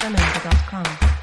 Jamaica.com.